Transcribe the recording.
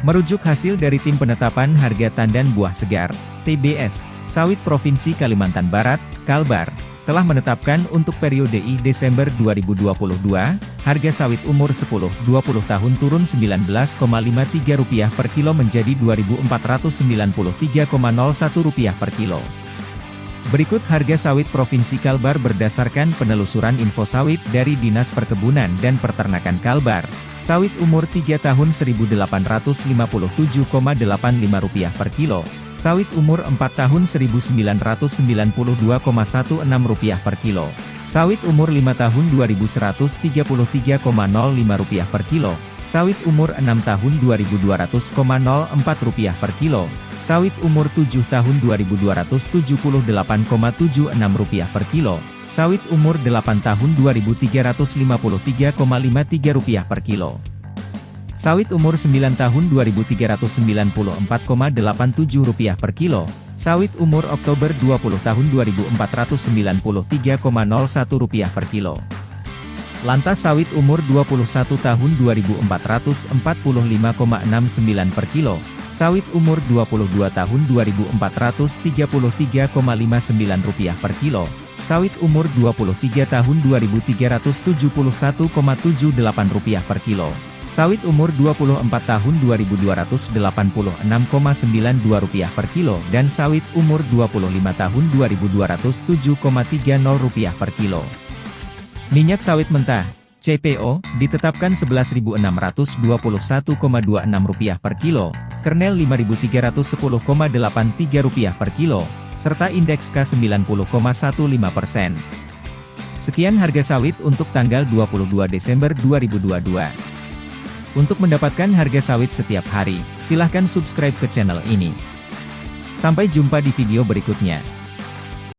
Merujuk hasil dari Tim Penetapan Harga Tandan Buah Segar, TBS, Sawit Provinsi Kalimantan Barat, Kalbar, telah menetapkan untuk periode I Desember 2022, harga sawit umur 10-20 tahun turun Rp19,53 per kilo menjadi Rp2.493,01 per kilo. Berikut harga sawit Provinsi Kalbar berdasarkan penelusuran info sawit dari Dinas Perkebunan dan Peternakan Kalbar. Sawit umur 3 tahun Rp1.857,85 per kilo. Sawit umur 4 tahun Rp1.992,16 per kilo. Sawit umur 5 tahun Rp2.133,05 per kilo. Sawit umur 6 tahun Rp2.200,04 per kilo. Sawit umur 7 tahun Rp2.278,76 per kilo. Sawit umur 8 tahun Rp2.353,53 per kilo. Sawit umur 9 tahun Rp2.394,87 per kilo. Sawit umur Oktober 20 tahun Rp2.493,01 per kilo. Lantas sawit umur 21 tahun Rp2.445,69 per kilo. Sawit umur 22 tahun Rp2.433,59 per kilo. Sawit umur 23 tahun Rp2.371,78 per kilo. Sawit umur 24 tahun Rp2.286,92 per kilo dan sawit umur 25 tahun Rp2.207,30 per kilo. Minyak sawit mentah, CPO, ditetapkan Rp11.621,26 per kilo, kernel Rp5.310,83 per kilo, serta indeks K90,15 persen. Sekian harga sawit untuk tanggal 22 Desember 2022. Untuk mendapatkan harga sawit setiap hari, silahkan subscribe ke channel ini. Sampai jumpa di video berikutnya.